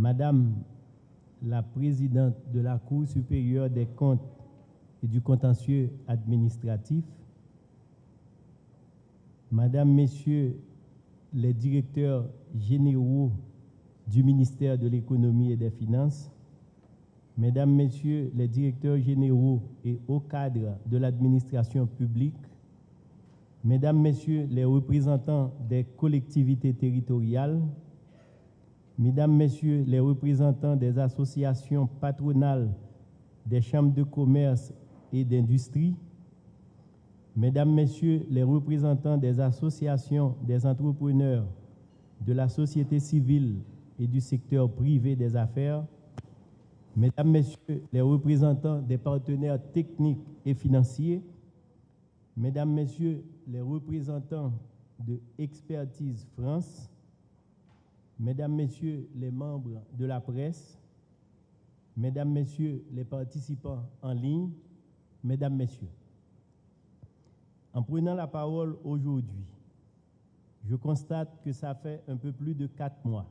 Madame la présidente de la Cour supérieure des comptes et du contentieux administratif, Madame, Messieurs les directeurs généraux du ministère de l'économie et des finances, Mesdames, Messieurs les directeurs généraux et hauts cadres de l'administration publique, Mesdames, Messieurs les représentants des collectivités territoriales, Mesdames, Messieurs les représentants des associations patronales des chambres de commerce et d'industrie, Mesdames, Messieurs les représentants des associations des entrepreneurs, de la société civile et du secteur privé des affaires, Mesdames, Messieurs les représentants des partenaires techniques et financiers, Mesdames, Messieurs les représentants de Expertise France, Mesdames, Messieurs les membres de la presse, Mesdames, Messieurs les participants en ligne, Mesdames, Messieurs, en prenant la parole aujourd'hui, je constate que ça fait un peu plus de quatre mois.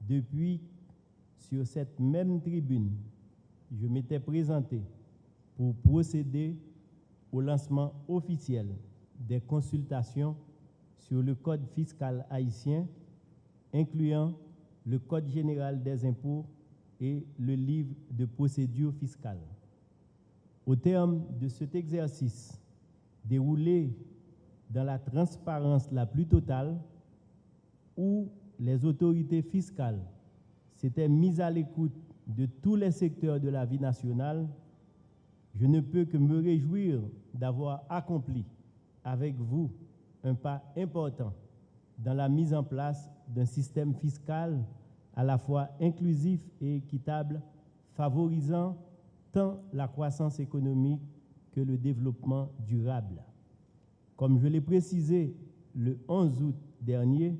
Depuis sur cette même tribune, je m'étais présenté pour procéder au lancement officiel des consultations sur le code fiscal haïtien, incluant le code général des impôts et le livre de procédure fiscale. Au terme de cet exercice, déroulé dans la transparence la plus totale, où les autorités fiscales s'étaient mises à l'écoute de tous les secteurs de la vie nationale, je ne peux que me réjouir d'avoir accompli avec vous un pas important dans la mise en place d'un système fiscal à la fois inclusif et équitable, favorisant tant la croissance économique que le développement durable. Comme je l'ai précisé le 11 août dernier,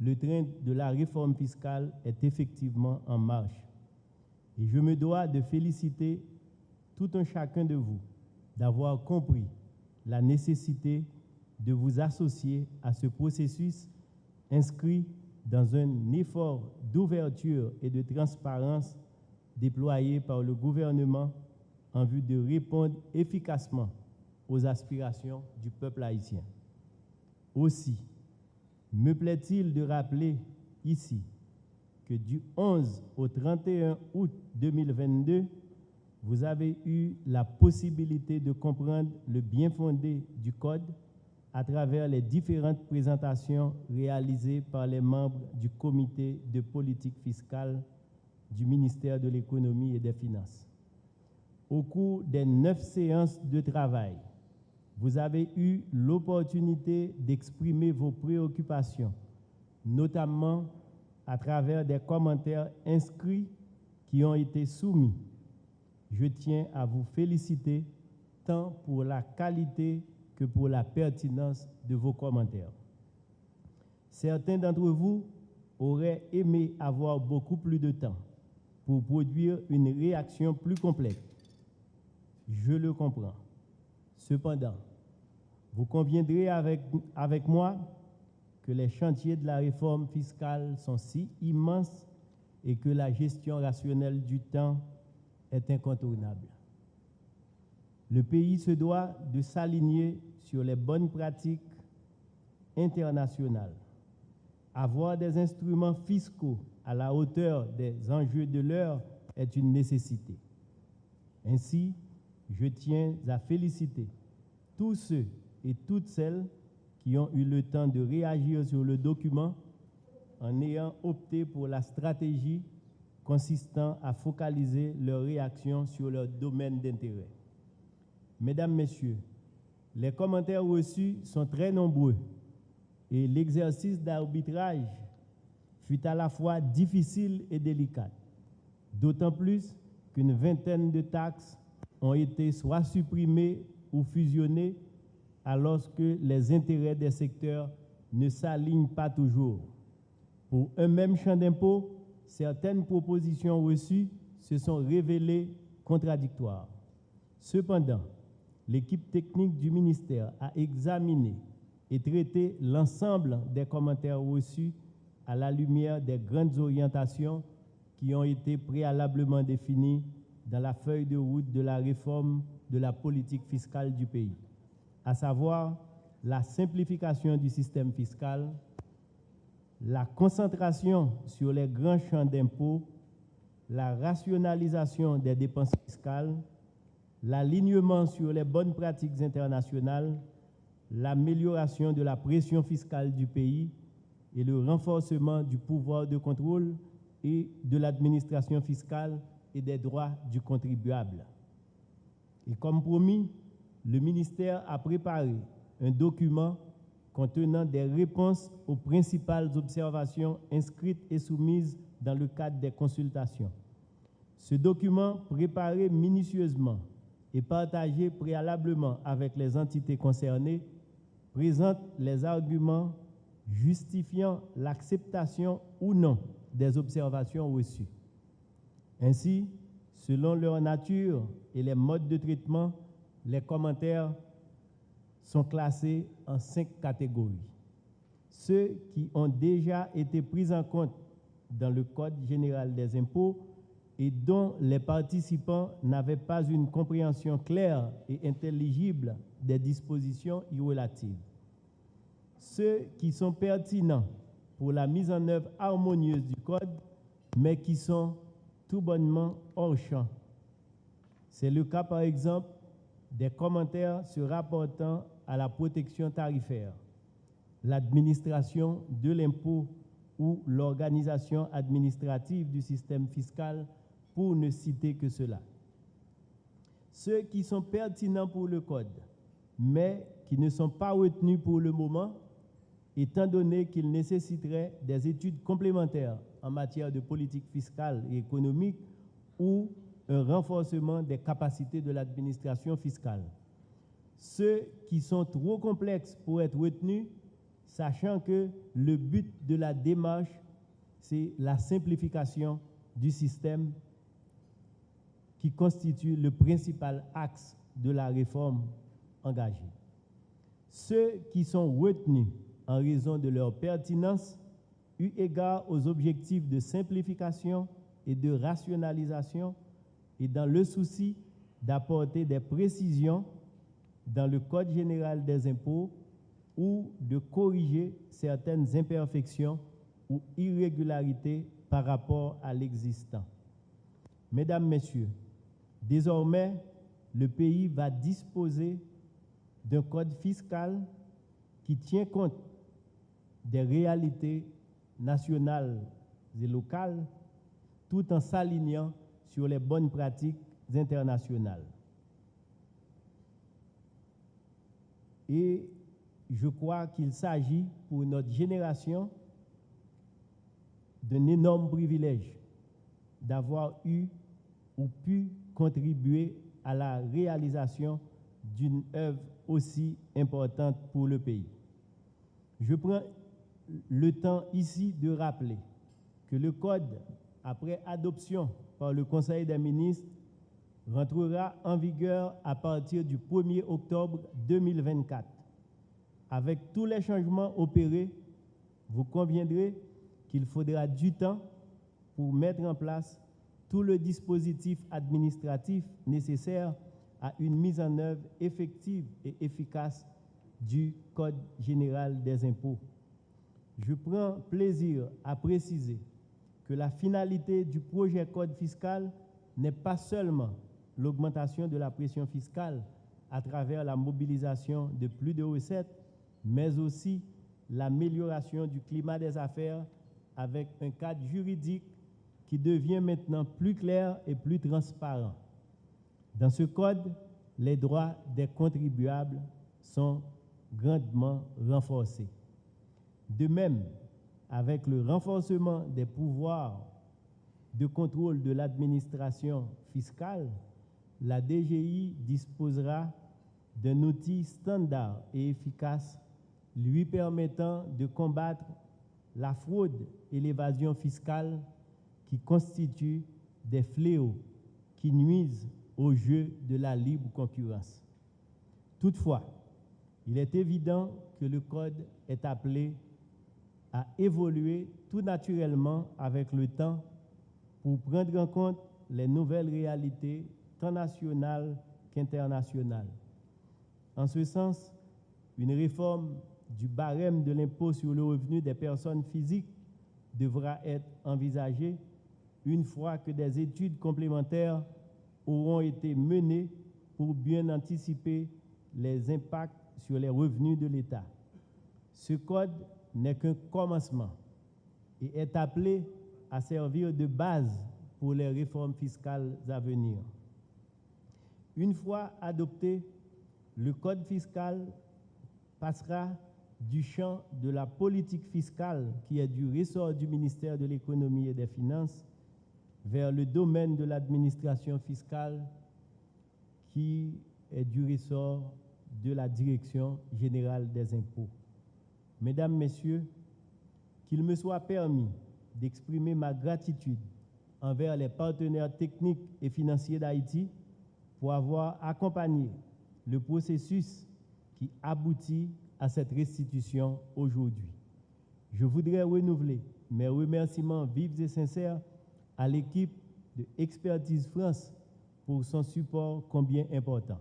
le train de la réforme fiscale est effectivement en marche. Et je me dois de féliciter tout un chacun de vous d'avoir compris la nécessité de vous associer à ce processus inscrit dans un effort d'ouverture et de transparence déployé par le gouvernement en vue de répondre efficacement aux aspirations du peuple haïtien. Aussi, me plaît-il de rappeler ici que du 11 au 31 août 2022, vous avez eu la possibilité de comprendre le bien fondé du Code à travers les différentes présentations réalisées par les membres du comité de politique fiscale du ministère de l'économie et des finances. Au cours des neuf séances de travail, vous avez eu l'opportunité d'exprimer vos préoccupations, notamment à travers des commentaires inscrits qui ont été soumis. Je tiens à vous féliciter tant pour la qualité que pour la pertinence de vos commentaires. Certains d'entre vous auraient aimé avoir beaucoup plus de temps pour produire une réaction plus complète. Je le comprends. Cependant, vous conviendrez avec, avec moi que les chantiers de la réforme fiscale sont si immenses et que la gestion rationnelle du temps est incontournable. Le pays se doit de s'aligner sur les bonnes pratiques internationales. Avoir des instruments fiscaux à la hauteur des enjeux de l'heure est une nécessité. Ainsi, je tiens à féliciter tous ceux et toutes celles qui ont eu le temps de réagir sur le document en ayant opté pour la stratégie consistant à focaliser leur réaction sur leur domaine d'intérêt. Mesdames, Messieurs, les commentaires reçus sont très nombreux et l'exercice d'arbitrage fut à la fois difficile et délicat, d'autant plus qu'une vingtaine de taxes ont été soit supprimées ou fusionnées alors que les intérêts des secteurs ne s'alignent pas toujours. Pour un même champ d'impôt, certaines propositions reçues se sont révélées contradictoires. Cependant, l'équipe technique du ministère a examiné et traité l'ensemble des commentaires reçus à la lumière des grandes orientations qui ont été préalablement définies dans la feuille de route de la réforme de la politique fiscale du pays, à savoir la simplification du système fiscal, la concentration sur les grands champs d'impôts, la rationalisation des dépenses fiscales, l'alignement sur les bonnes pratiques internationales, l'amélioration de la pression fiscale du pays et le renforcement du pouvoir de contrôle et de l'administration fiscale et des droits du contribuable. Et comme promis, le ministère a préparé un document contenant des réponses aux principales observations inscrites et soumises dans le cadre des consultations. Ce document, préparé minutieusement et partagé préalablement avec les entités concernées, présente les arguments justifiant l'acceptation ou non des observations reçues. Ainsi, selon leur nature et les modes de traitement, les commentaires sont classés en cinq catégories. Ceux qui ont déjà été pris en compte dans le Code général des impôts et dont les participants n'avaient pas une compréhension claire et intelligible des dispositions y relatives. Ceux qui sont pertinents pour la mise en œuvre harmonieuse du Code, mais qui sont tout bonnement hors champ. C'est le cas, par exemple, des commentaires se rapportant à la protection tarifaire, l'administration de l'impôt ou l'organisation administrative du système fiscal, pour ne citer que cela. Ceux qui sont pertinents pour le Code, mais qui ne sont pas retenus pour le moment, étant donné qu'ils nécessiteraient des études complémentaires en matière de politique fiscale et économique ou un renforcement des capacités de l'administration fiscale. Ceux qui sont trop complexes pour être retenus, sachant que le but de la démarche, c'est la simplification du système qui constitue le principal axe de la réforme engagée. Ceux qui sont retenus en raison de leur pertinence, eu égard aux objectifs de simplification et de rationalisation, et dans le souci d'apporter des précisions dans le Code général des impôts ou de corriger certaines imperfections ou irrégularités par rapport à l'existant. Mesdames, Messieurs, désormais, le pays va disposer d'un code fiscal qui tient compte des réalités nationales et locales tout en s'alignant sur les bonnes pratiques internationales. Et je crois qu'il s'agit pour notre génération d'un énorme privilège d'avoir eu ou pu contribuer à la réalisation d'une œuvre aussi importante pour le pays. Je prends le temps ici de rappeler que le Code, après adoption par le Conseil des ministres, rentrera en vigueur à partir du 1er octobre 2024. Avec tous les changements opérés, vous conviendrez qu'il faudra du temps pour mettre en place tout le dispositif administratif nécessaire à une mise en œuvre effective et efficace du Code général des impôts. Je prends plaisir à préciser que la finalité du projet Code fiscal n'est pas seulement l'augmentation de la pression fiscale à travers la mobilisation de plus de recettes, mais aussi l'amélioration du climat des affaires avec un cadre juridique qui devient maintenant plus clair et plus transparent. Dans ce code, les droits des contribuables sont grandement renforcés. De même, avec le renforcement des pouvoirs de contrôle de l'administration fiscale, la DGI disposera d'un outil standard et efficace lui permettant de combattre la fraude et l'évasion fiscale qui constituent des fléaux qui nuisent au jeu de la libre concurrence. Toutefois, il est évident que le Code est appelé a évolué tout naturellement avec le temps pour prendre en compte les nouvelles réalités tant nationales qu'internationales. En ce sens, une réforme du barème de l'impôt sur le revenu des personnes physiques devra être envisagée une fois que des études complémentaires auront été menées pour bien anticiper les impacts sur les revenus de l'État. Ce code n'est qu'un commencement et est appelé à servir de base pour les réformes fiscales à venir. Une fois adopté, le code fiscal passera du champ de la politique fiscale, qui est du ressort du ministère de l'économie et des finances, vers le domaine de l'administration fiscale, qui est du ressort de la Direction générale des impôts. Mesdames, Messieurs, qu'il me soit permis d'exprimer ma gratitude envers les partenaires techniques et financiers d'Haïti pour avoir accompagné le processus qui aboutit à cette restitution aujourd'hui. Je voudrais renouveler mes remerciements vifs et sincères à l'équipe de Expertise France pour son support combien important.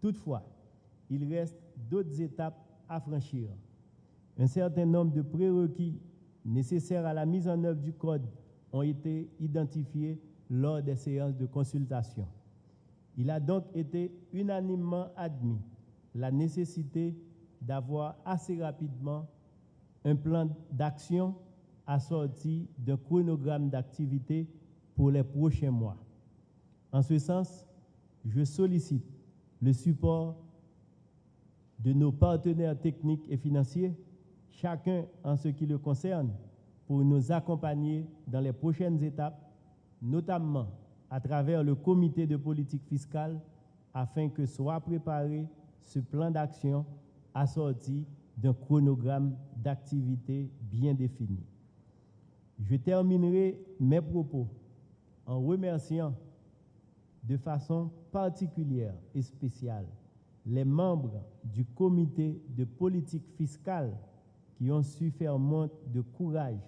Toutefois, il reste d'autres étapes à franchir. Un certain nombre de prérequis nécessaires à la mise en œuvre du code ont été identifiés lors des séances de consultation. Il a donc été unanimement admis la nécessité d'avoir assez rapidement un plan d'action assorti d'un chronogramme d'activité pour les prochains mois. En ce sens, je sollicite le support de nos partenaires techniques et financiers, chacun en ce qui le concerne, pour nous accompagner dans les prochaines étapes, notamment à travers le comité de politique fiscale, afin que soit préparé ce plan d'action assorti d'un chronogramme d'activité bien défini. Je terminerai mes propos en remerciant de façon particulière et spéciale les membres du comité de politique fiscale qui ont su faire montre de courage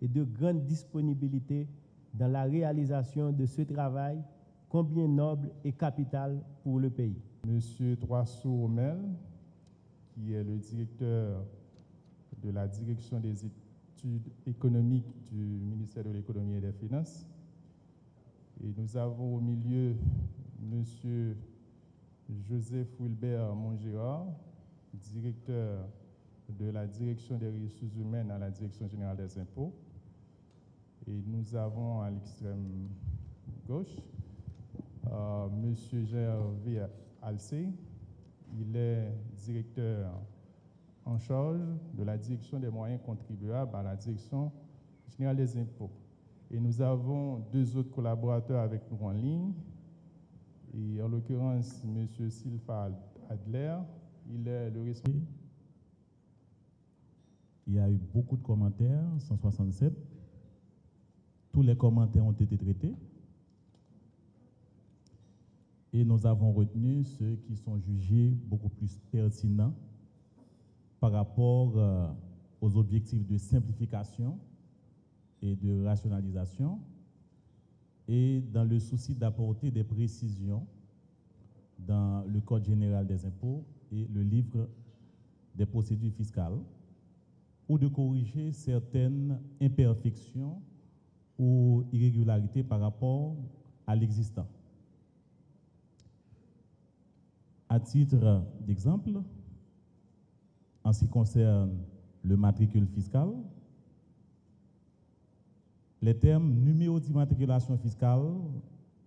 et de grande disponibilité dans la réalisation de ce travail combien noble et capital pour le pays. Monsieur Troissou Romel, qui est le directeur de la direction des études économiques du ministère de l'économie et des finances. Et nous avons au milieu Monsieur Joseph Wilbert Mongérard, directeur de la direction des ressources humaines à la direction générale des impôts. Et nous avons à l'extrême gauche euh, Monsieur Gervais Alcé. Il est directeur en charge de la direction des moyens contribuables à la direction générale des impôts. Et nous avons deux autres collaborateurs avec nous en ligne. Et en l'occurrence, M. Silva Adler, il est le responsable. Il y a eu beaucoup de commentaires, 167. Tous les commentaires ont été traités. Et nous avons retenu ceux qui sont jugés beaucoup plus pertinents par rapport euh, aux objectifs de simplification et de rationalisation et dans le souci d'apporter des précisions dans le Code général des impôts et le livre des procédures fiscales ou de corriger certaines imperfections ou irrégularités par rapport à l'existant. À titre d'exemple, en ce qui concerne le matricule fiscal, les termes numéro d'immatriculation fiscale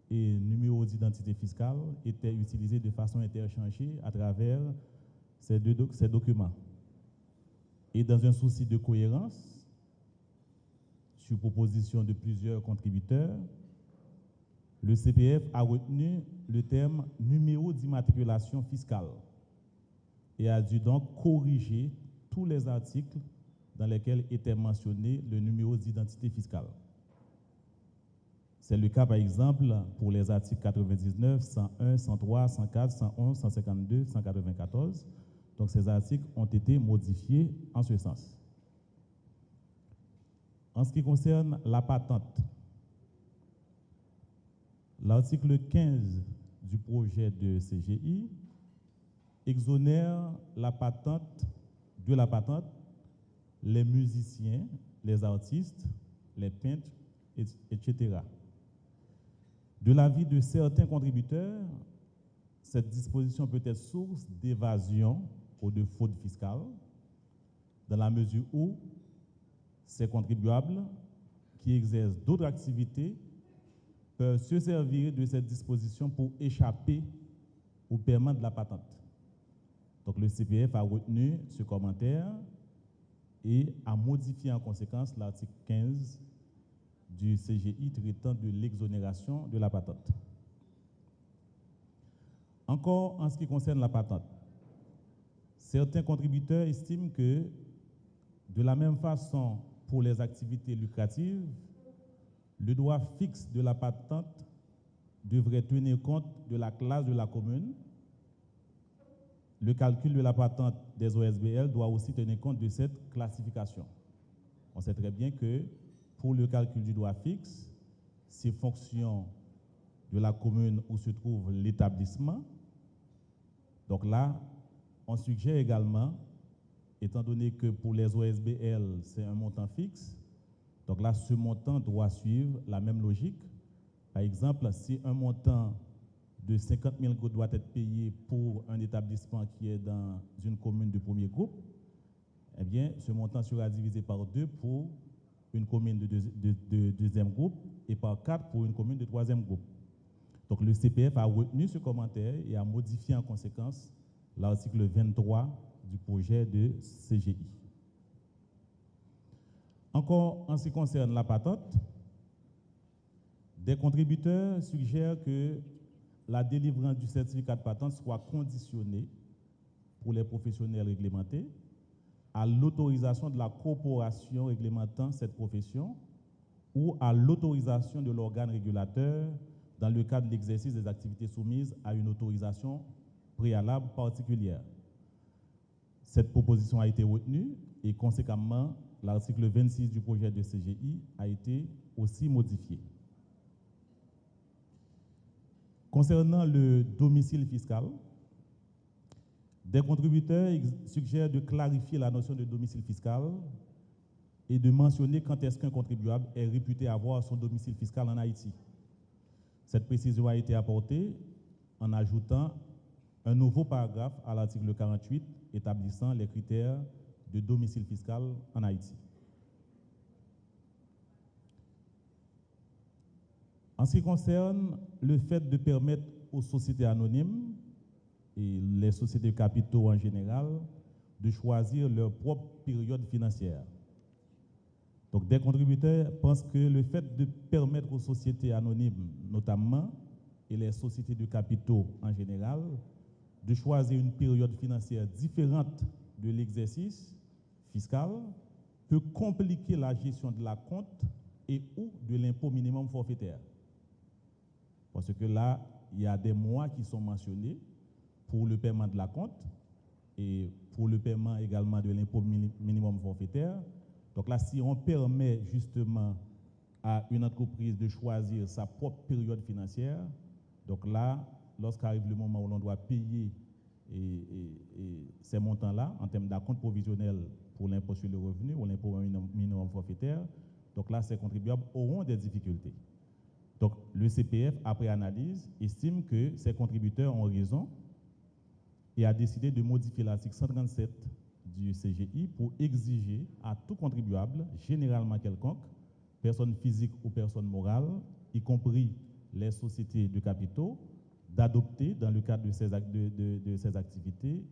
et numéro d'identité fiscale étaient utilisés de façon interchangée à travers ces deux ces documents. Et dans un souci de cohérence, sur proposition de plusieurs contributeurs, le CPF a retenu le terme numéro d'immatriculation fiscale et a dû donc corriger tous les articles dans lesquels était mentionné le numéro d'identité fiscale. C'est le cas, par exemple, pour les articles 99, 101, 103, 104, 111, 152, 194. Donc, ces articles ont été modifiés en ce sens. En ce qui concerne la patente, l'article 15 du projet de CGI exonère la patente, de la patente les musiciens, les artistes, les peintres, etc. De l'avis de certains contributeurs, cette disposition peut être source d'évasion ou de fraude fiscale, dans la mesure où ces contribuables qui exercent d'autres activités peuvent se servir de cette disposition pour échapper au paiement de la patente. Donc le CPF a retenu ce commentaire et a modifié en conséquence l'article 15 du CGI traitant de l'exonération de la patente. Encore en ce qui concerne la patente, certains contributeurs estiment que de la même façon pour les activités lucratives, le droit fixe de la patente devrait tenir compte de la classe de la commune. Le calcul de la patente des OSBL doit aussi tenir compte de cette classification. On sait très bien que pour le calcul du droit fixe, c'est fonction de la commune où se trouve l'établissement. Donc là, on suggère également, étant donné que pour les OSBL, c'est un montant fixe, donc là, ce montant doit suivre la même logique. Par exemple, si un montant de 50 000 doit être payé pour un établissement qui est dans une commune de premier groupe, eh bien, ce montant sera divisé par deux pour une commune de, deuxième groupe et par quatre pour une commune de troisième groupe. Donc le CPF a retenu ce commentaire et a modifié en conséquence l'article 23 du projet de CGI. Encore en ce qui concerne la patente, des contributeurs suggèrent que la délivrance du certificat de patente soit conditionnée pour les professionnels réglementés à l'autorisation de la corporation réglementant cette profession ou à l'autorisation de l'organe régulateur dans le cadre de l'exercice des activités soumises à une autorisation préalable particulière. Cette proposition a été retenue et conséquemment, l'article 26 du projet de CGI a été aussi modifié. Concernant le domicile fiscal, des contributeurs suggèrent de clarifier la notion de domicile fiscal et de mentionner quand est-ce qu'un contribuable est réputé avoir son domicile fiscal en Haïti. Cette précision a été apportée en ajoutant un nouveau paragraphe à l'article 48 établissant les critères de domicile fiscal en Haïti. En ce qui concerne le fait de permettre aux sociétés anonymes et les sociétés de capitaux en général de choisir leur propre période financière. Donc des contributeurs pensent que le fait de permettre aux sociétés anonymes notamment et les sociétés de capitaux en général de choisir une période financière différente de l'exercice fiscal peut compliquer la gestion de la compte et ou de l'impôt minimum forfaitaire. Parce que là, il y a des mois qui sont mentionnés pour le paiement de la compte et pour le paiement également de l'impôt minimum forfaitaire. Donc là, si on permet justement à une entreprise de choisir sa propre période financière, donc là, lorsqu'arrive le moment où l'on doit payer ces montants-là, en termes d'acompte provisionnel pour l'impôt sur le revenu ou l'impôt minimum forfaitaire, donc là, ces contribuables auront des difficultés. Donc le CPF, après analyse, estime que ces contributeurs ont raison et a décidé de modifier l'article 137 du CGI pour exiger à tout contribuable, généralement quelconque, personne physique ou personne morale, y compris les sociétés de capitaux, d'adopter, dans le cadre de ces, de, ces activités,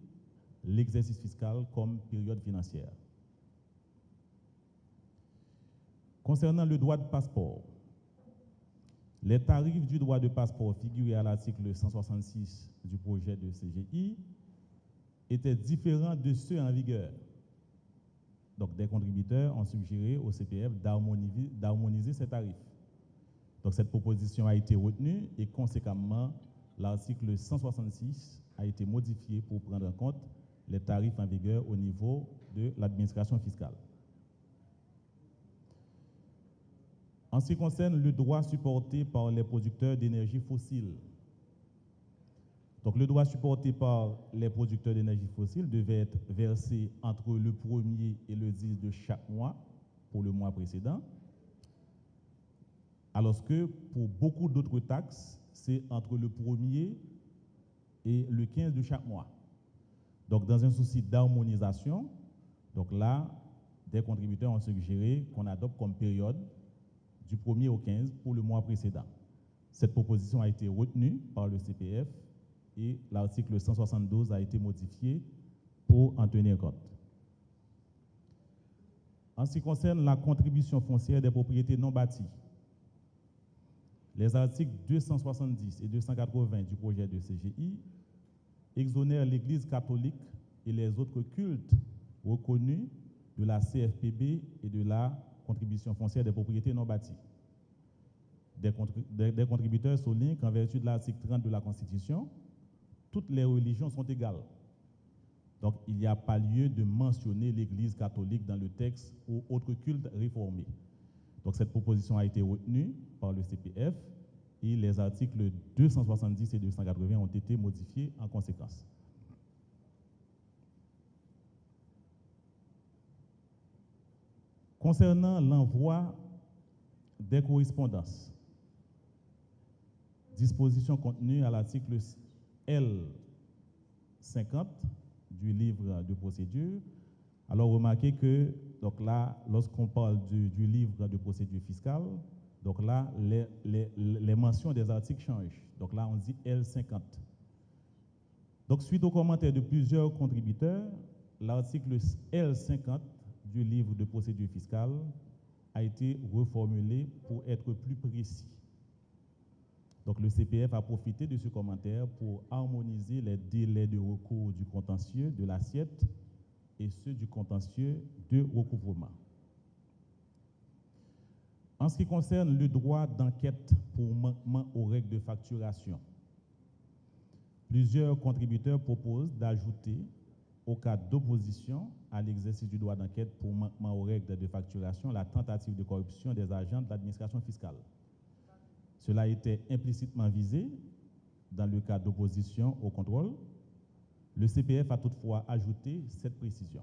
l'exercice fiscal comme période financière. Concernant le droit de passeport, les tarifs du droit de passeport figurés à l'article 166 du projet de CGI étaient différents de ceux en vigueur. Donc, des contributeurs ont suggéré au CPF d'harmoniser ces tarifs. Donc, cette proposition a été retenue et conséquemment, l'article 166 a été modifié pour prendre en compte les tarifs en vigueur au niveau de l'administration fiscale. En ce qui concerne le droit supporté par les producteurs d'énergie fossile, donc le droit supporté par les producteurs d'énergie fossile devait être versé entre le 1er et le 10 de chaque mois pour le mois précédent, alors que pour beaucoup d'autres taxes, c'est entre le 1er et le 15 de chaque mois. Donc dans un souci d'harmonisation, donc là, des contributeurs ont suggéré qu'on adopte comme période du 1er au 15 pour le mois précédent. Cette proposition a été retenue par le CPF et l'article 172 a été modifié pour en tenir compte. En ce qui concerne la contribution foncière des propriétés non bâties, les articles 270 et 280 du projet de CGI exonèrent l'Église catholique et les autres cultes reconnus de la CFPB et de la contribution foncière des propriétés non bâties. Des, des contributeurs soulignent qu'en vertu de l'article 30 de la Constitution, toutes les religions sont égales. Donc, il n'y a pas lieu de mentionner l'Église catholique dans le texte ou autre culte réformé. Donc, cette proposition a été retenue par le CPF et les articles 270 et 280 ont été modifiés en conséquence. Concernant l'envoi des correspondances, disposition contenue à l'article L50 du livre de procédure. Alors remarquez que donc là, lorsqu'on parle du, livre de procédure fiscale, donc là, les, les, mentions des articles changent. Donc là, on dit L50. Donc suite aux commentaires de plusieurs contributeurs, l'article L50 du livre de procédure fiscale a été reformulé pour être plus précis. Donc le CPF a profité de ce commentaire pour harmoniser les délais de recours du contentieux de l'assiette et ceux du contentieux de recouvrement. En ce qui concerne le droit d'enquête pour manquement aux règles de facturation, plusieurs contributeurs proposent d'ajouter, au cas d'opposition à l'exercice du droit d'enquête pour manquement aux règles de facturation, la tentative de corruption des agents de l'administration fiscale. Cela était implicitement visé dans le cas d'opposition au contrôle. Le CPF a toutefois ajouté cette précision.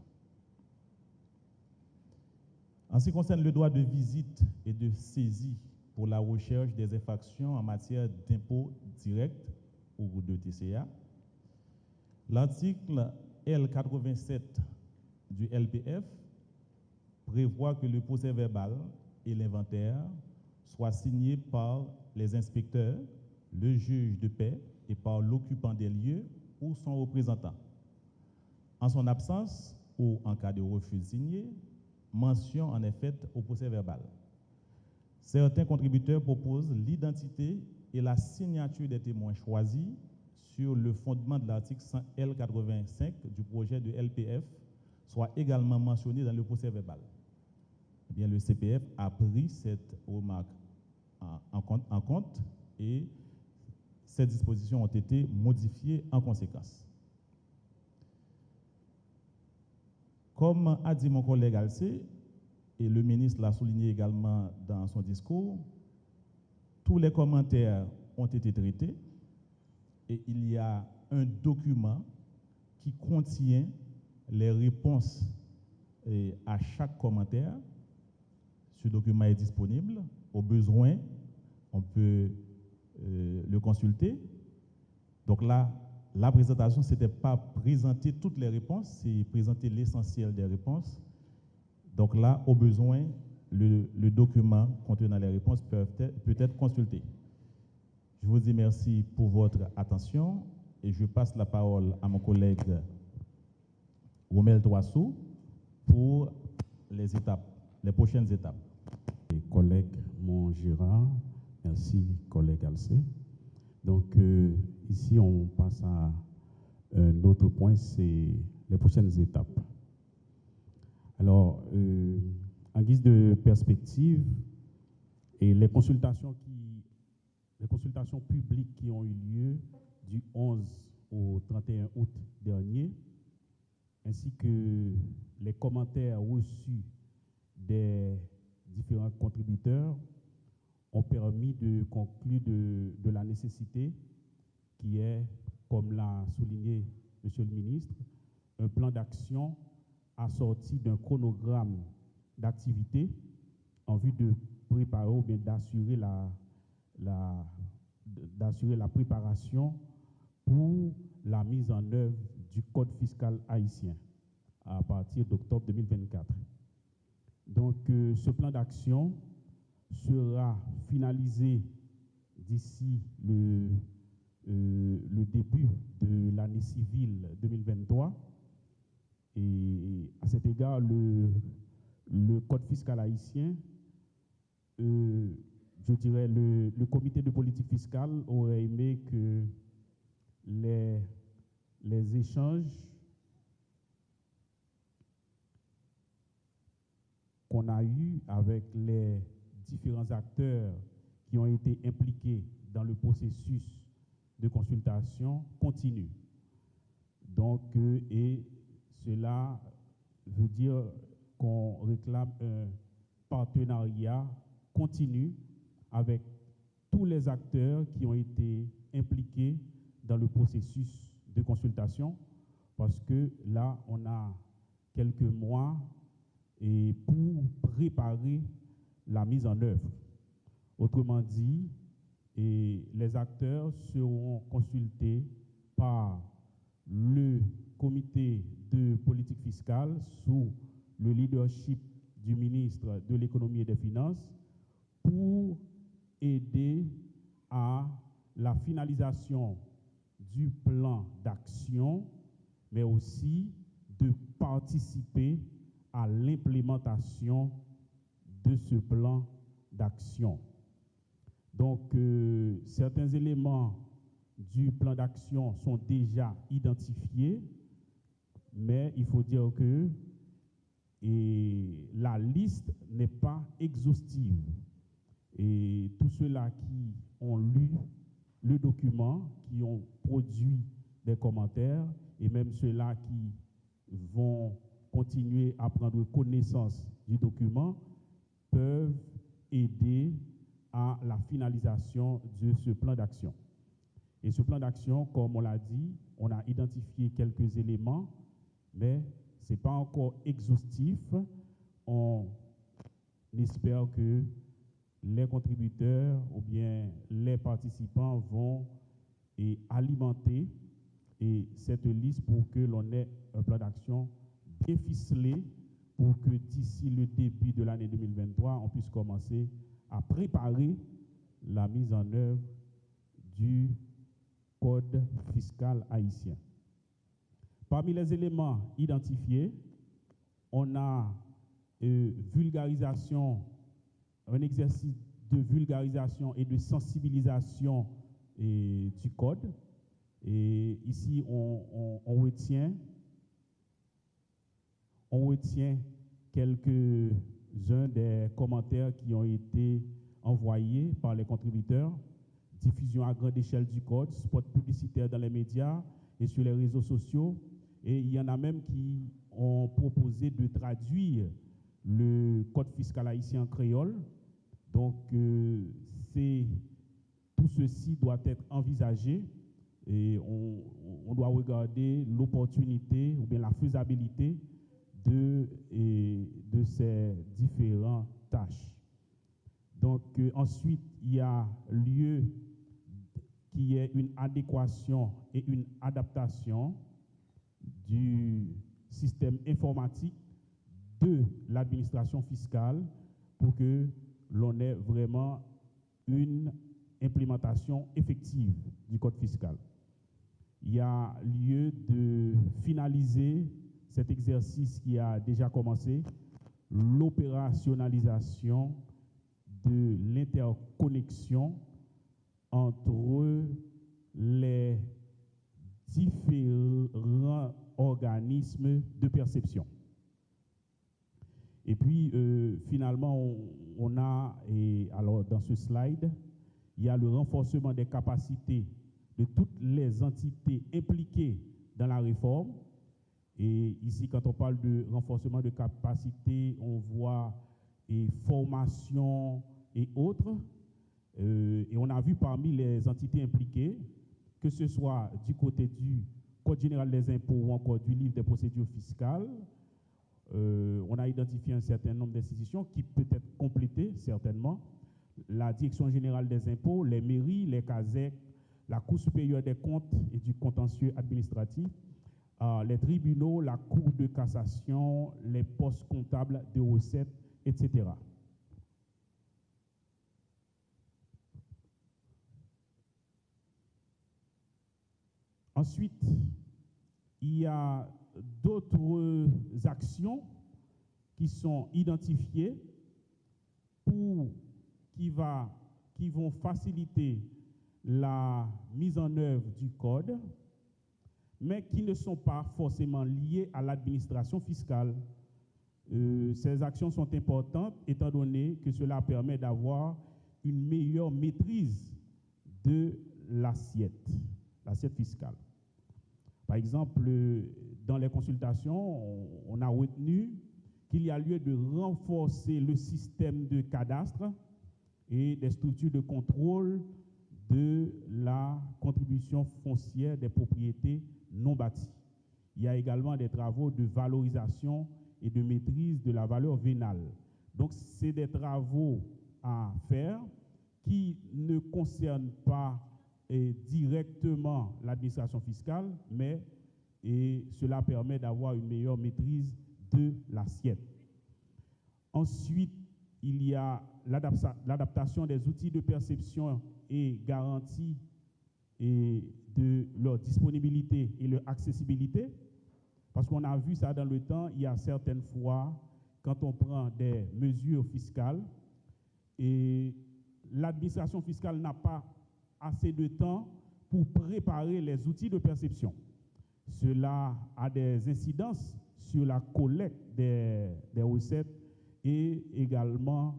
En ce qui concerne le droit de visite et de saisie pour la recherche des infractions en matière d'impôts directs ou de TCA, l'article L87 du LPF prévoit que le procès verbal et l'inventaire soient signés par les inspecteurs, le juge de paix et par l'occupant des lieux ou son représentant. En son absence ou en cas de refus de signer, mention en est faite au procès verbal. Certains contributeurs proposent l'identité et la signature des témoins choisis sur le fondement de l'article L85 du projet de LPF soit également mentionné dans le procès verbal. Eh bien, le CPF a pris cette remarque en, compte, en compte et ces dispositions ont été modifiées en conséquence. Comme a dit mon collègue Alcé, et le ministre l'a souligné également dans son discours, tous les commentaires ont été traités et il y a un document qui contient les réponses à chaque commentaire. Ce document est disponible. Au besoin, on peut euh, le consulter. Donc là, la présentation, ce n'était pas présenter toutes les réponses, c'est présenter l'essentiel des réponses. Donc là, au besoin, le, document contenant les réponses peut être consulté. Je vous dis merci pour votre attention et je passe la parole à mon collègue Romel Toissou pour les étapes, les prochaines étapes. collègue mon Gérard, merci collègue Alcé. Donc euh, ici on passe à un autre point, c'est les prochaines étapes. Alors, euh, en guise de perspective, et les consultations, qui, les consultations publiques qui ont eu lieu du 11 au 31 août dernier, ainsi que les commentaires reçus des différents contributeurs ont permis de conclure de, la nécessité qui est, comme l'a souligné Monsieur le ministre, un plan d'action assorti d'un chronogramme d'activité en vue de préparer ou bien d'assurer la, d'assurer la préparation pour la mise en œuvre du Code fiscal haïtien à partir d'octobre 2024. Donc, euh, ce plan d'action sera finalisé d'ici le, euh, début de l'année civile 2023. Et à cet égard, le, le Code fiscal haïtien, euh, je dirais, le, le comité de politique fiscale aurait aimé que les, échanges qu'on a eus avec les différents acteurs qui ont été impliqués dans le processus de consultation continuent. Donc, euh, et cela veut dire qu'on réclame un partenariat continu avec tous les acteurs qui ont été impliqués dans le processus de consultation, parce que là, on a quelques mois et pour préparer la mise en œuvre. Autrement dit, les acteurs seront consultés par le comité de politique fiscale sous le leadership du ministre de l'économie et des finances pour aider à la finalisation du plan d'action, mais aussi de participer à l'implémentation de ce plan d'action. Donc, euh, certains éléments du plan d'action sont déjà identifiés, mais il faut dire que la liste n'est pas exhaustive. Et tous ceux-là qui ont lu le document, qui ont produit des commentaires, et même ceux-là qui vont continuer à prendre connaissance du document, peuvent aider à la finalisation de ce plan d'action. Et ce plan d'action, comme on l'a dit, on a identifié quelques éléments, mais ce n'est pas encore exhaustif. On espère que les contributeurs ou bien les participants vont et alimenter et cette liste pour que l'on ait un plan d'action bien ficelé pour que d'ici le début de l'année 2023, on puisse commencer à préparer la mise en œuvre du code fiscal haïtien. Parmi les éléments identifiés, on a euh, vulgarisation, un exercice de vulgarisation et de sensibilisation du code. Et ici, on, on retient, on retient quelques-uns des commentaires qui ont été envoyés par les contributeurs. Diffusion à grande échelle du code, spot publicitaire dans les médias et sur les réseaux sociaux. Et il y en a même qui ont proposé de traduire le code fiscal haïtien en créole. Donc, euh, c'est tout ceci doit être envisagé et on, doit regarder l'opportunité ou bien la faisabilité de, de ces différentes tâches. Donc euh, ensuite, il y a lieu qui est une adéquation et une adaptation du système informatique de l'administration fiscale pour que l'on ait vraiment une implémentation effective du code fiscal. Il y a lieu de finaliser cet exercice qui a déjà commencé, l'opérationnalisation de l'interconnexion entre les différents organismes de perception. Et puis, euh, finalement, on, a, et alors dans ce slide, il y a le renforcement des capacités de toutes les entités impliquées dans la réforme, et ici, quand on parle de renforcement de capacité, on voit formation et autres. Euh, et on a vu parmi les entités impliquées, que ce soit du côté du Code général des impôts ou encore du livre des procédures fiscales, euh, on a identifié un certain nombre d'institutions qui peut être complétées, certainement. La Direction générale des impôts, les mairies, les CASEC, la Cour supérieure des comptes et du contentieux administratif, euh, les tribunaux, la Cour de cassation, les postes comptables de recettes, etc. Ensuite, il y a d'autres actions qui sont identifiées pour, qui, va, qui vont faciliter la mise en œuvre du code, mais qui ne sont pas forcément liées à l'administration fiscale. Euh, ces actions sont importantes étant donné que cela permet d'avoir une meilleure maîtrise de l'assiette, l'assiette fiscale. Par exemple, dans les consultations, on a retenu qu'il y a lieu de renforcer le système de cadastre et des structures de contrôle de la contribution foncière des propriétés non bâties. Il y a également des travaux de valorisation et de maîtrise de la valeur vénale. Donc, c'est des travaux à faire qui ne concernent pas eh, directement l'administration fiscale, mais et cela permet d'avoir une meilleure maîtrise de l'assiette. Ensuite, il y a l'adaptation des outils de perception et garantie et de leur disponibilité et leur accessibilité. Parce qu'on a vu ça dans le temps, il y a certaines fois, quand on prend des mesures fiscales, et l'administration fiscale n'a pas assez de temps pour préparer les outils de perception. Cela a des incidences sur la collecte des, recettes et également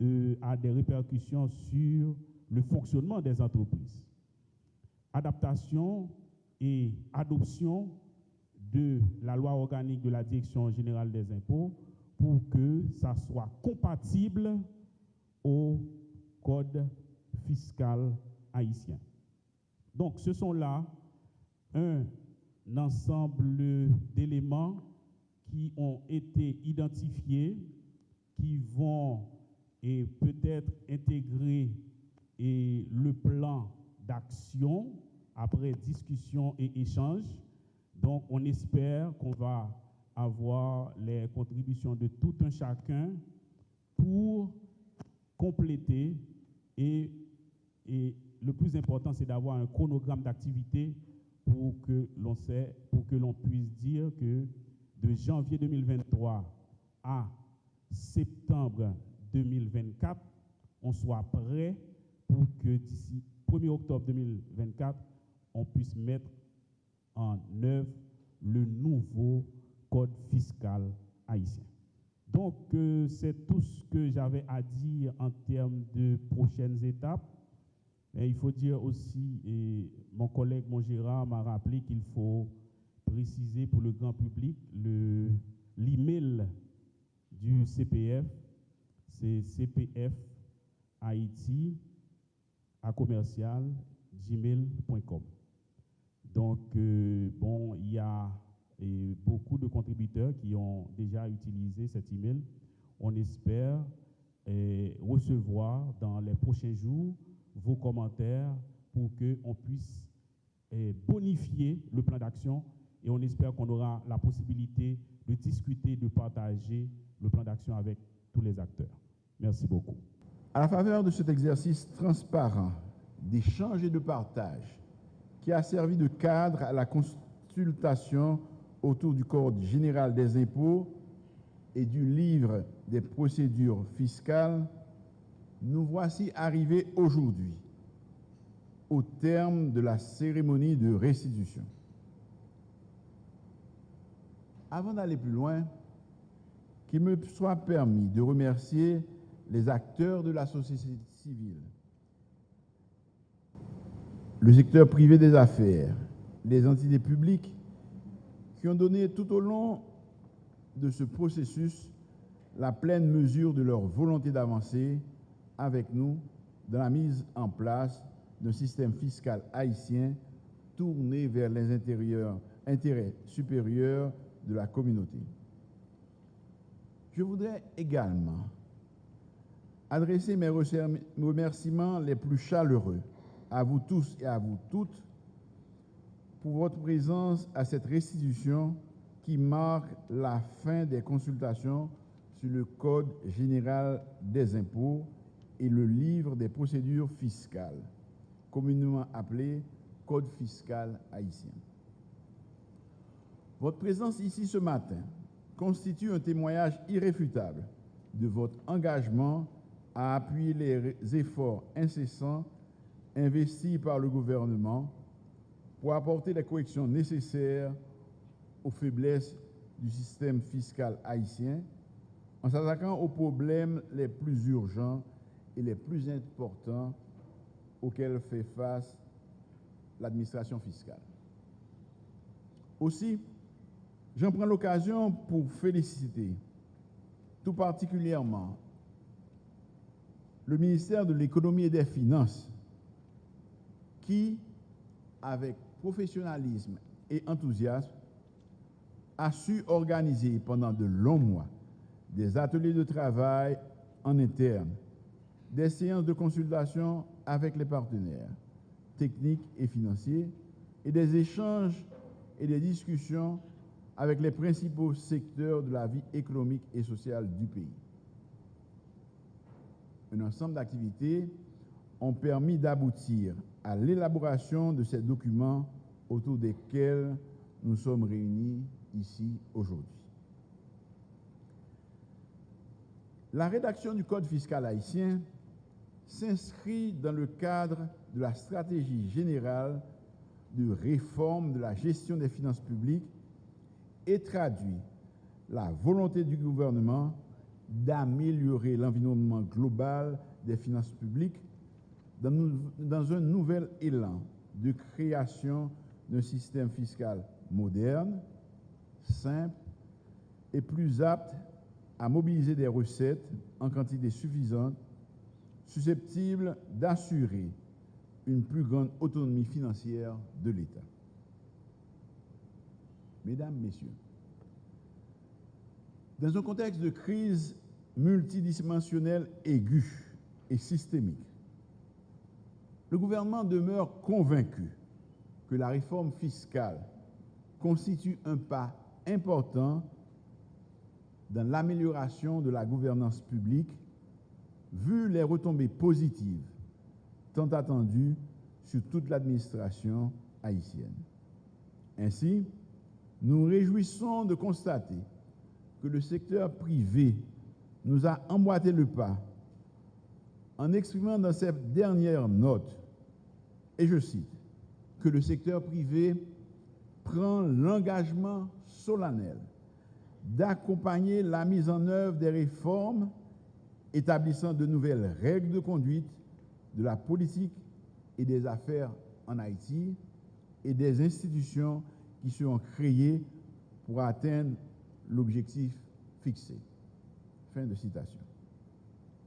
euh, a des répercussions sur le fonctionnement des entreprises. Adaptation et adoption de la loi organique de la Direction générale des impôts pour que ça soit compatible au code fiscal haïtien. Donc, ce sont là un ensemble d'éléments qui ont été identifiés, qui vont et peut-être intégrer le plan d'action après discussion et échange. Donc, on espère qu'on va avoir les contributions de tout un chacun pour compléter et le plus important, c'est d'avoir un chronogramme d'activité pour que l'on sait, pour que l'on puisse dire que de janvier 2023 à septembre 2024, on soit prêt pour que d'ici 1er octobre 2024, on puisse mettre en œuvre le nouveau code fiscal haïtien. Donc, euh, c'est tout ce que j'avais à dire en termes de prochaines étapes. Et il faut dire aussi, et mon collègue, mon Gérard, m'a rappelé qu'il faut préciser pour le grand public l'email du CPF, c'est CPF Haïti à commercial gmail.com. Donc, euh, bon, il y a beaucoup de contributeurs qui ont déjà utilisé cet email. On espère recevoir dans les prochains jours vos commentaires pour qu'on puisse eh, bonifier le plan d'action et on espère qu'on aura la possibilité de discuter, de partager le plan d'action avec tous les acteurs. Merci beaucoup. À la faveur de cet exercice transparent d'échange et de partage qui a servi de cadre à la consultation autour du Code général des impôts et du livre des procédures fiscales, nous voici arrivés aujourd'hui au terme de la cérémonie de restitution. Avant d'aller plus loin, qu'il me soit permis de remercier les acteurs de la société civile, le secteur privé des affaires, les entités publiques qui ont donné tout au long de ce processus la pleine mesure de leur volonté d'avancer avec nous dans la mise en place d'un système fiscal haïtien tourné vers les intérêts supérieurs de la communauté. Je voudrais également adresser mes remerciements les plus chaleureux à vous tous et à vous toutes pour votre présence à cette restitution qui marque la fin des consultations sur le Code général des impôts et le livre des procédures fiscales, communément appelé Code fiscal haïtien. Votre présence ici ce matin constitue un témoignage irréfutable de votre engagement à appuyer les efforts incessants investis par le gouvernement pour apporter les corrections nécessaires aux faiblesses du système fiscal haïtien en s'attaquant aux problèmes les plus urgents et les plus importants auxquels fait face l'administration fiscale. Aussi, j'en prends l'occasion pour féliciter tout particulièrement le ministère de l'économie et des finances qui, avec professionnalisme et enthousiasme, a su organiser pendant de longs mois des ateliers de travail en interne, des séances de consultation avec les partenaires techniques et financiers et des échanges et des discussions avec les principaux secteurs de la vie économique et sociale du pays. Un ensemble d'activités ont permis d'aboutir à l'élaboration de ces documents autour desquels nous sommes réunis ici aujourd'hui. La rédaction du Code fiscal haïtien s'inscrit dans le cadre de la stratégie générale de réforme de la gestion des finances publiques et traduit la volonté du gouvernement d'améliorer l'environnement global des finances publiques dans, un nouvel élan de création d'un système fiscal moderne, simple et plus apte à mobiliser des recettes en quantité suffisante, susceptibles d'assurer une plus grande autonomie financière de l'État. Mesdames, Messieurs, dans un contexte de crise multidimensionnelle aiguë et systémique, le gouvernement demeure convaincu que la réforme fiscale constitue un pas important dans l'amélioration de la gouvernance publique, vu les retombées positives tant attendues sur toute l'administration haïtienne. Ainsi, nous réjouissons de constater que le secteur privé nous a emboîté le pas en exprimant dans cette dernière note, et je cite, que le secteur privé prend l'engagement solennel d'accompagner la mise en œuvre des réformes établissant de nouvelles règles de conduite de la politique et des affaires en Haïti et des institutions qui seront créées pour atteindre l'objectif fixé. Fin de citation.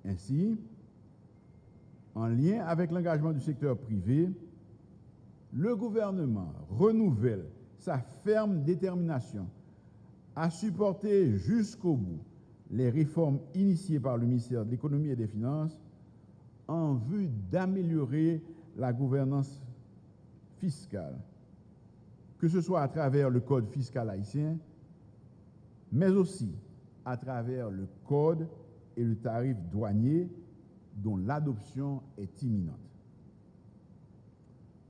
Ainsi, en lien avec l'engagement du secteur privé, le gouvernement renouvelle sa ferme détermination à supporter jusqu'au bout les réformes initiées par le ministère de l'économie et des finances en vue d'améliorer la gouvernance fiscale, que ce soit à travers le code fiscal haïtien, mais aussi à travers le code et le tarif douanier dont l'adoption est imminente.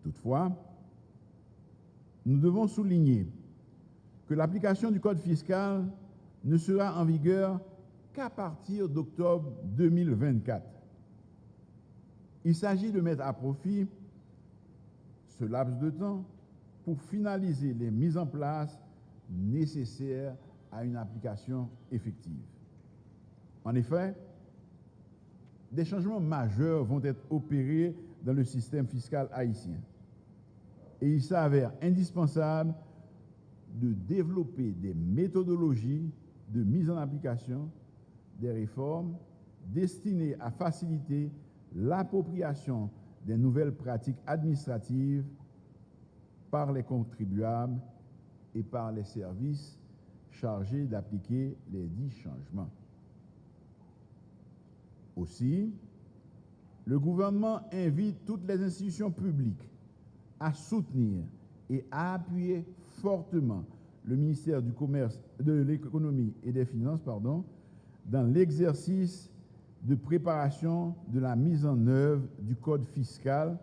Toutefois, nous devons souligner que l'application du code fiscal ne sera en vigueur qu'à partir d'octobre 2024. Il s'agit de mettre à profit ce laps de temps pour finaliser les mises en place nécessaires à une application effective. En effet, des changements majeurs vont être opérés dans le système fiscal haïtien. Et il s'avère indispensable de développer des méthodologies de mise en application des réformes destinées à faciliter l'appropriation des nouvelles pratiques administratives par les contribuables et par les services chargés d'appliquer les dix changements. Aussi, le gouvernement invite toutes les institutions publiques à soutenir et à appuyer fortement le ministère du Commerce, de l'économie et des Finances pardon, dans l'exercice de préparation de la mise en œuvre du Code fiscal,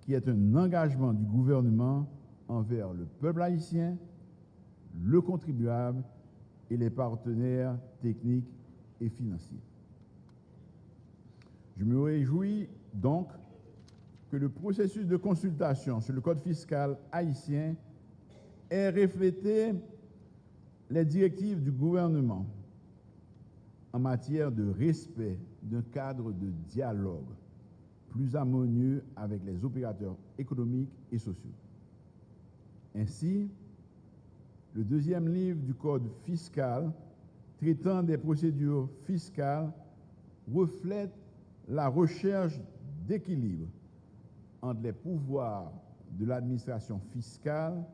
qui est un engagement du gouvernement envers le peuple haïtien, le contribuable et les partenaires techniques et financiers. Je me réjouis donc que le processus de consultation sur le Code fiscal haïtien ait reflété les directives du gouvernement en matière de respect d'un cadre de dialogue plus harmonieux avec les opérateurs économiques et sociaux. Ainsi, le deuxième livre du Code fiscal traitant des procédures fiscales reflète la recherche d'équilibre entre les pouvoirs de l'administration fiscale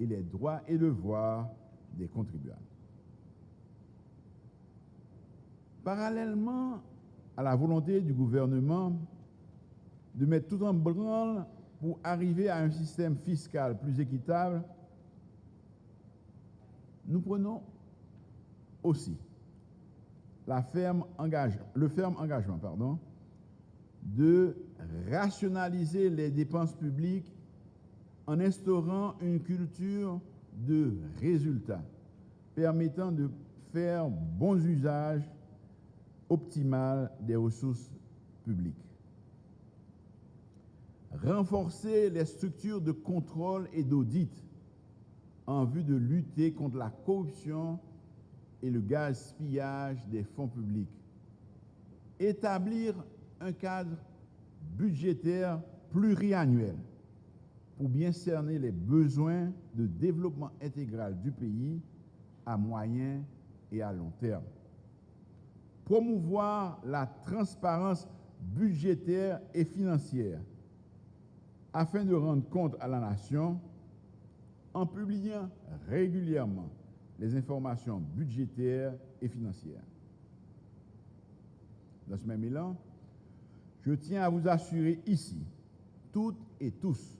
et les droits et devoirs des contribuables. Parallèlement à la volonté du gouvernement de mettre tout en branle pour arriver à un système fiscal plus équitable, nous prenons aussi le ferme engagement pardon, de rationaliser les dépenses publiques en instaurant une culture de résultats permettant de faire bons usages optimal des ressources publiques. Renforcer les structures de contrôle et d'audit en vue de lutter contre la corruption et le gaspillage des fonds publics. Établir un cadre budgétaire pluriannuel pour bien cerner les besoins de développement intégral du pays à moyen et à long terme promouvoir la transparence budgétaire et financière afin de rendre compte à la nation en publiant régulièrement les informations budgétaires et financières. Dans ce même élan, je tiens à vous assurer ici, toutes et tous,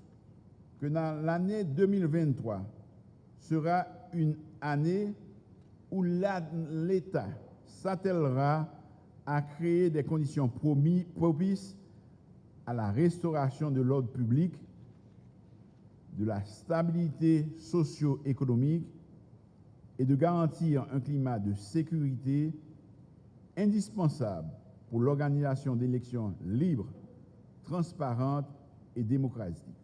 que l'année 2023 sera une année où l'État s'attellera à créer des conditions propices à la restauration de l'ordre public, de la stabilité socio-économique et de garantir un climat de sécurité indispensable pour l'organisation d'élections libres, transparentes et démocratiques.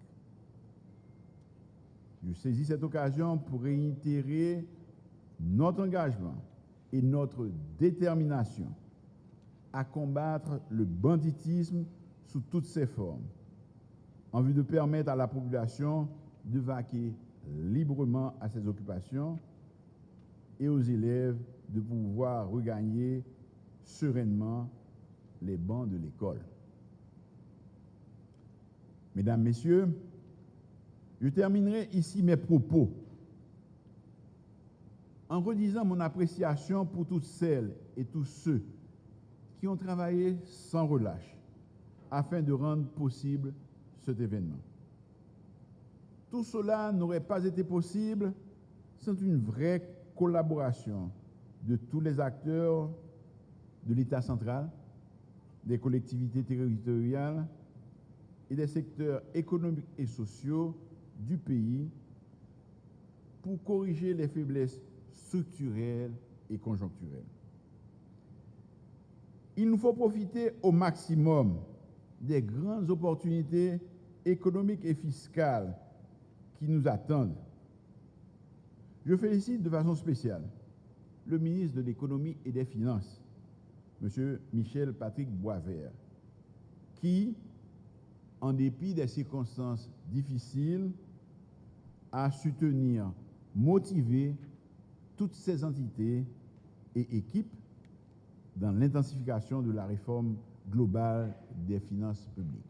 Je saisis cette occasion pour réitérer notre engagement et notre détermination à combattre le banditisme sous toutes ses formes, en vue de permettre à la population de vaquer librement à ses occupations et aux élèves de pouvoir regagner sereinement les bancs de l'école. Mesdames, Messieurs, je terminerai ici mes propos en redisant mon appréciation pour toutes celles et tous ceux qui ont travaillé sans relâche afin de rendre possible cet événement. Tout cela n'aurait pas été possible sans une vraie collaboration de tous les acteurs de l'État central, des collectivités territoriales et des secteurs économiques et sociaux du pays pour corriger les faiblesses structurelle et conjoncturelle. Il nous faut profiter au maximum des grandes opportunités économiques et fiscales qui nous attendent. Je félicite de façon spéciale le ministre de l'Économie et des Finances, M. Michel Patrick Boisvert, qui, en dépit des circonstances difficiles, a su tenir motivé toutes ces entités et équipes dans l'intensification de la réforme globale des finances publiques.